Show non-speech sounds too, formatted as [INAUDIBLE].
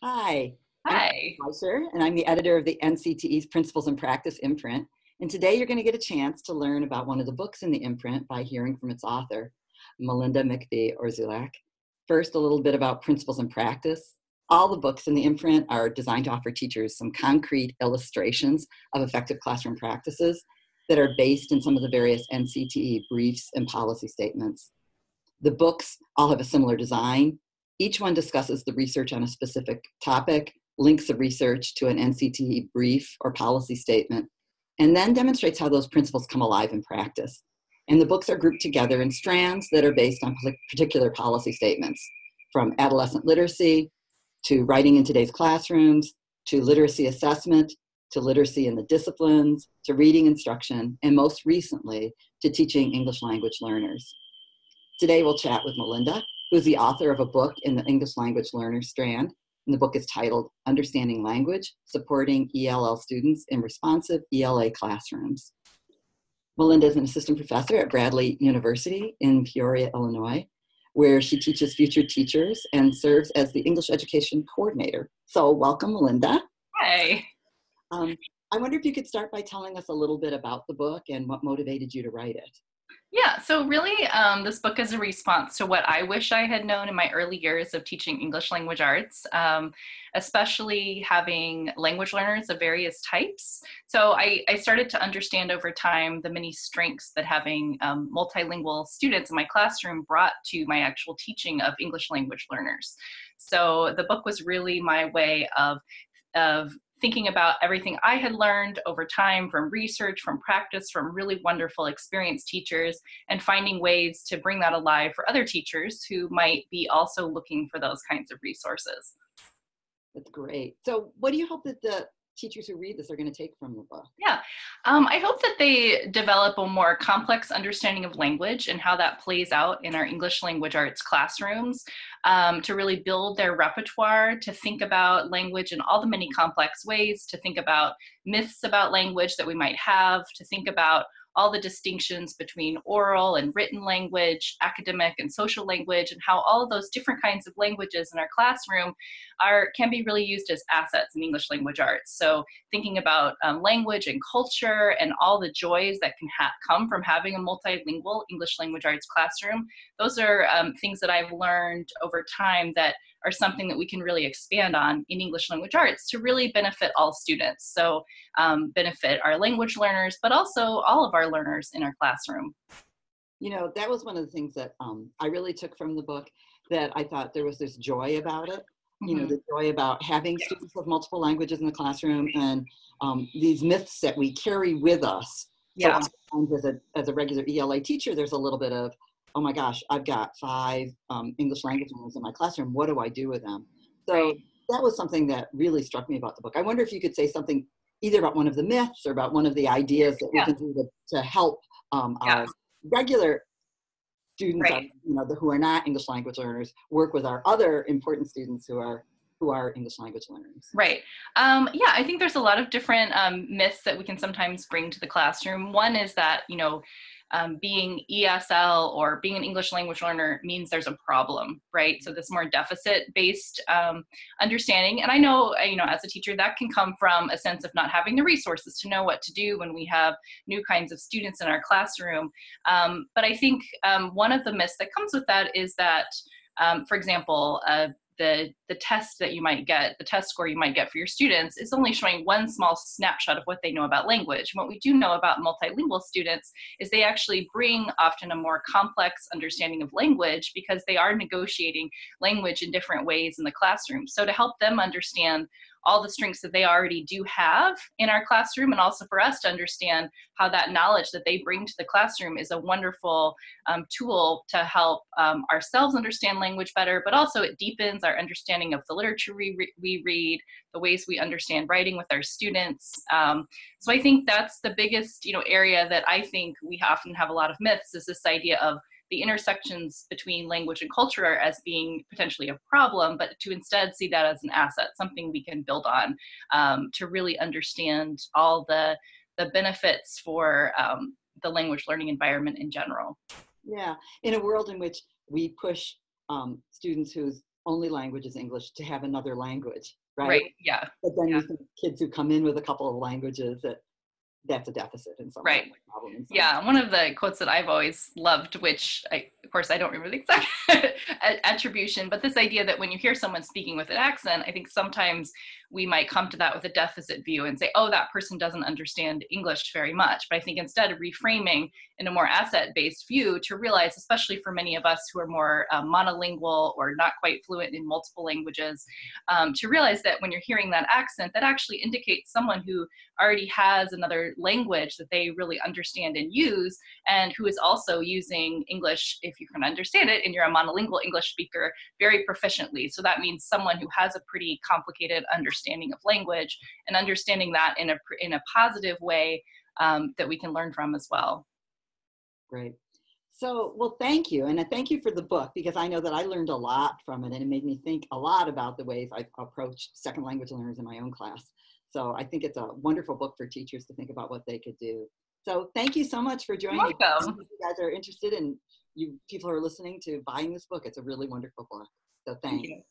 Hi. Hi. I'm Fleischer, and I'm the editor of the NCTE's Principles in Practice imprint. And today you're going to get a chance to learn about one of the books in the imprint by hearing from its author, Melinda McBee Orzulak. First, a little bit about Principles in Practice. All the books in the imprint are designed to offer teachers some concrete illustrations of effective classroom practices that are based in some of the various NCTE briefs and policy statements. The books all have a similar design. Each one discusses the research on a specific topic, links the research to an NCTE brief or policy statement, and then demonstrates how those principles come alive in practice. And the books are grouped together in strands that are based on particular policy statements, from adolescent literacy, to writing in today's classrooms, to literacy assessment, to literacy in the disciplines, to reading instruction, and most recently, to teaching English language learners. Today we'll chat with Melinda, who's the author of a book in the English language learner strand. And the book is titled Understanding Language, Supporting ELL Students in Responsive ELA Classrooms. Melinda is an assistant professor at Bradley University in Peoria, Illinois, where she teaches future teachers and serves as the English education coordinator. So welcome, Melinda. Hi. Um, I wonder if you could start by telling us a little bit about the book and what motivated you to write it. Yeah, so really, um, this book is a response to what I wish I had known in my early years of teaching English language arts, um, especially having language learners of various types. So I, I, started to understand over time the many strengths that having um, multilingual students in my classroom brought to my actual teaching of English language learners. So the book was really my way of of thinking about everything I had learned over time from research, from practice, from really wonderful experienced teachers, and finding ways to bring that alive for other teachers who might be also looking for those kinds of resources. That's great. So what do you hope that the teachers who read this are going to take from the book? Yeah, um, I hope that they develop a more complex understanding of language and how that plays out in our English language arts classrooms um, to really build their repertoire, to think about language in all the many complex ways, to think about myths about language that we might have, to think about all the distinctions between oral and written language, academic and social language, and how all of those different kinds of languages in our classroom are can be really used as assets in English language arts. So thinking about um, language and culture and all the joys that can come from having a multilingual English language arts classroom, those are um, things that I've learned over time that are something that we can really expand on in English language arts to really benefit all students. So um, benefit our language learners, but also all of our learners in our classroom. You know, that was one of the things that um, I really took from the book that I thought there was this joy about it. You know, mm -hmm. the joy about having yeah. students of multiple languages in the classroom and um, these myths that we carry with us. Yeah. So as a, as a regular ELA teacher, there's a little bit of, oh my gosh, I've got five um, English language learners in my classroom. What do I do with them? So right. that was something that really struck me about the book. I wonder if you could say something either about one of the myths or about one of the ideas that yeah. we can do to, to help um, yeah. our regular students, right. you know, the, who are not English language learners, work with our other important students who are who are English language learners. Right. Um, yeah, I think there's a lot of different um, myths that we can sometimes bring to the classroom. One is that, you know, um, being ESL or being an English language learner means there's a problem, right? So this more deficit-based um, understanding. And I know, uh, you know, as a teacher, that can come from a sense of not having the resources to know what to do when we have new kinds of students in our classroom. Um, but I think um, one of the myths that comes with that is that, um, for example, uh, the, the test that you might get, the test score you might get for your students is only showing one small snapshot of what they know about language. what we do know about multilingual students is they actually bring often a more complex understanding of language because they are negotiating language in different ways in the classroom. So to help them understand all the strengths that they already do have in our classroom and also for us to understand how that knowledge that they bring to the classroom is a wonderful um, tool to help um, ourselves understand language better, but also it deepens our understanding of the literature we, re we read, the ways we understand writing with our students. Um, so I think that's the biggest you know, area that I think we often have a lot of myths is this idea of the intersections between language and culture as being potentially a problem, but to instead see that as an asset, something we can build on um, to really understand all the, the benefits for um, the language learning environment in general. Yeah, in a world in which we push um, students whose only language is English to have another language, right? Right. Yeah. But then Yeah. kids who come in with a couple of languages that that's a deficit in some Right. problem in some Yeah, one of the quotes that I've always loved, which I, of course I don't remember the exact [LAUGHS] attribution, but this idea that when you hear someone speaking with an accent, I think sometimes we might come to that with a deficit view and say, oh, that person doesn't understand English very much. But I think instead of reframing in a more asset-based view to realize, especially for many of us who are more um, monolingual or not quite fluent in multiple languages, um, to realize that when you're hearing that accent, that actually indicates someone who already has another language that they really understand and use, and who is also using English, if you can understand it, and you're a monolingual English speaker, very proficiently. So that means someone who has a pretty complicated understanding of language and understanding that in a, in a positive way um, that we can learn from as well. Great. So, well, thank you. And I thank you for the book because I know that I learned a lot from it and it made me think a lot about the ways I approach second language learners in my own class. So I think it's a wonderful book for teachers to think about what they could do. So thank you so much for joining. welcome. If you guys are interested in you people who are listening to buying this book, it's a really wonderful book. So thanks. Thank you.